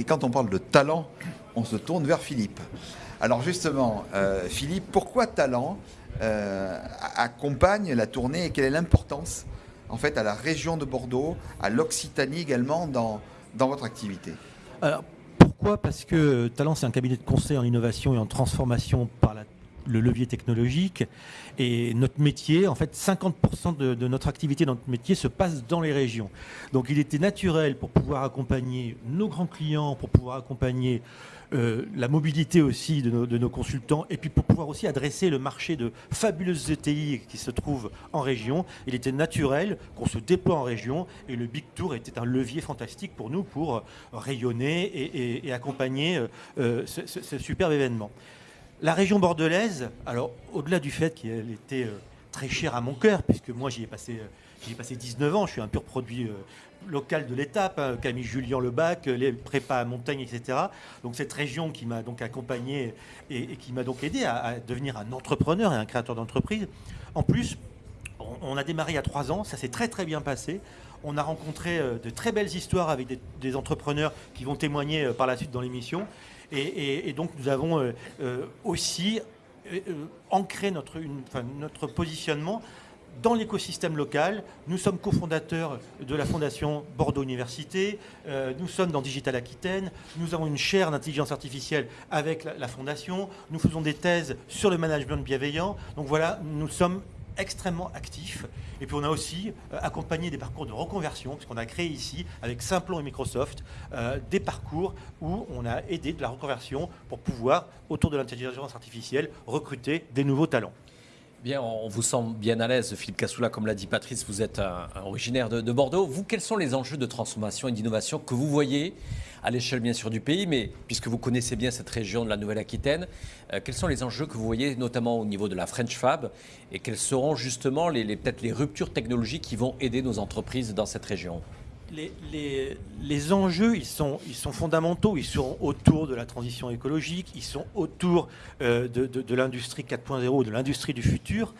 Et quand on parle de talent, on se tourne vers Philippe. Alors justement, euh, Philippe, pourquoi talent euh, accompagne la tournée et quelle est l'importance en fait à la région de Bordeaux, à l'Occitanie également dans, dans votre activité? Alors, Pourquoi? Parce que Talent, c'est un cabinet de conseil en innovation et en transformation le levier technologique. Et notre métier, en fait, 50% de, notre activité dans notre métier se passe dans les régions. Donc il était naturel pour pouvoir accompagner nos grands clients, pour pouvoir accompagner euh, la mobilité aussi de nos, consultants, et puis pour pouvoir aussi adresser le marché de fabuleuses ETI qui se trouvent en région. Il était naturel qu'on se déploie en région, et le Big Tour était un levier fantastique pour nous pour rayonner et, accompagner euh, ce, ce superbe événement. La région bordelaise, alors au-delà du fait qu'elle était euh, très chère à mon cœur, puisque moi j'y ai passé, euh, j'y ai passé 19 ans, je suis un pur produit euh, local de l'étape, hein, Camille Julien Lebac, les prépas à montagne, etc. Donc cette région qui m'a donc accompagné et, qui m'a donc aidé à, à, devenir un entrepreneur et un créateur d'entreprise. En plus, on, a démarré a trois ans, ça s'est très très bien passé. On a rencontré de très belles histoires avec des entrepreneurs qui vont témoigner par la suite dans l'émission. Et, donc nous avons euh, euh, aussi euh, ancré notre, notre positionnement dans l'écosystème local. Nous sommes cofondateurs de la fondation Bordeaux Université. Nous sommes dans Digital Aquitaine. Nous avons une chaire d'intelligence artificielle avec la, la, fondation. Nous faisons des thèses sur le management bienveillant. Donc voilà, nous sommes extrêmement actifs. Et puis on a aussi euh, accompagné des parcours de reconversion, puisqu'on a créé ici, avec Simplon et Microsoft, euh, des parcours où on a aidé de la reconversion pour pouvoir, autour de l'intelligence artificielle, recruter des nouveaux talents. Bien, on vous sent bien à l'aise, Philippe Cassoula, comme l'a dit Patrice, vous êtes originaire de, de, Bordeaux. Vous, quels sont les enjeux de transformation et d'innovation que vous voyez à l'échelle bien sûr du pays, mais puisque vous connaissez bien cette région de la Nouvelle-Aquitaine, euh, quels sont les enjeux que vous voyez notamment au niveau de la French Fab et quelles seront justement les, peut-être les ruptures technologiques qui vont aider nos entreprises dans cette région les, les, les, enjeux, ils sont, ils sont fondamentaux. Ils sont autour de la transition écologique, ils sont autour euh, de, de, l'industrie 4.0, de l'industrie du futur.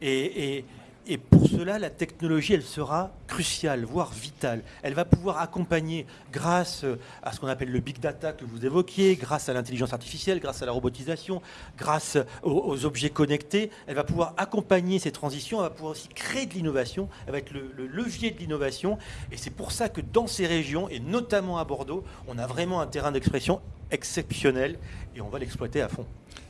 Et, et, pour cela, la technologie, elle sera cruciale, voire vitale. Elle va pouvoir accompagner, grâce à ce qu'on appelle le big data que vous évoquiez, grâce à l'intelligence artificielle, grâce à la robotisation, grâce aux, aux, objets connectés, elle va pouvoir accompagner ces transitions, elle va pouvoir aussi créer de l'innovation, elle va être le levier de l'innovation. Et c'est pour ça que dans ces régions, et notamment à Bordeaux, on a vraiment un terrain d'expression exceptionnel et on va l'exploiter à fond.